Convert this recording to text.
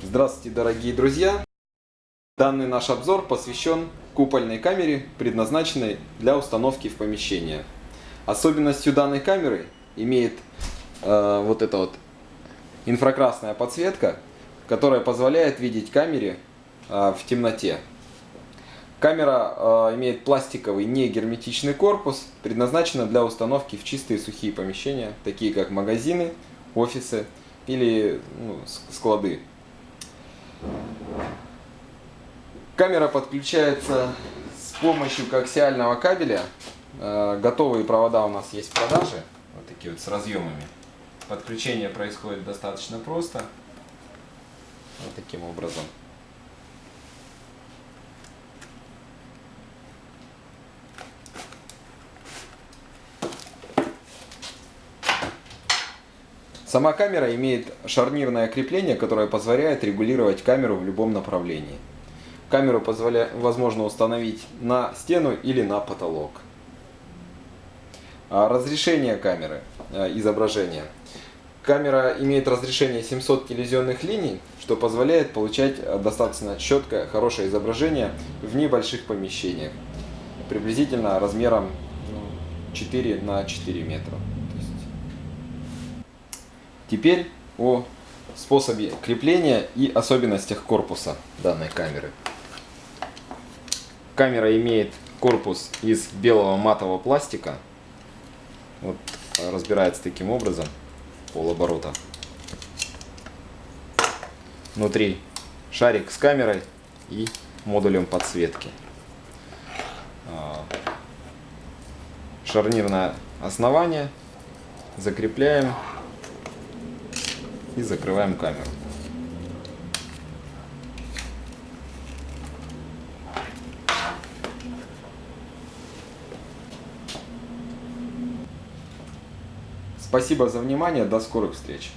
Здравствуйте, дорогие друзья! Данный наш обзор посвящен купольной камере, предназначенной для установки в помещение. Особенностью данной камеры имеет э, вот эта вот инфракрасная подсветка, которая позволяет видеть камере э, в темноте. Камера э, имеет пластиковый негерметичный корпус, предназначена для установки в чистые сухие помещения, такие как магазины, офисы или ну, склады. Камера подключается с помощью коаксиального кабеля. Э, готовые провода у нас есть в продаже, вот такие вот с разъемами. Подключение происходит достаточно просто, вот таким образом. Сама камера имеет шарнирное крепление, которое позволяет регулировать камеру в любом направлении. Камеру позволя... возможно установить на стену или на потолок. А разрешение камеры, э, изображения. Камера имеет разрешение 700 телевизионных линий, что позволяет получать э, достаточно четкое, хорошее изображение в небольших помещениях. Приблизительно размером 4 ну, на 4 метра. Теперь о способе крепления и особенностях корпуса данной камеры. Камера имеет корпус из белого матового пластика. Вот, разбирается таким образом, полоборота. Внутри шарик с камерой и модулем подсветки. А, шарнирное основание закрепляем и закрываем камеру. Спасибо за внимание, до скорых встреч!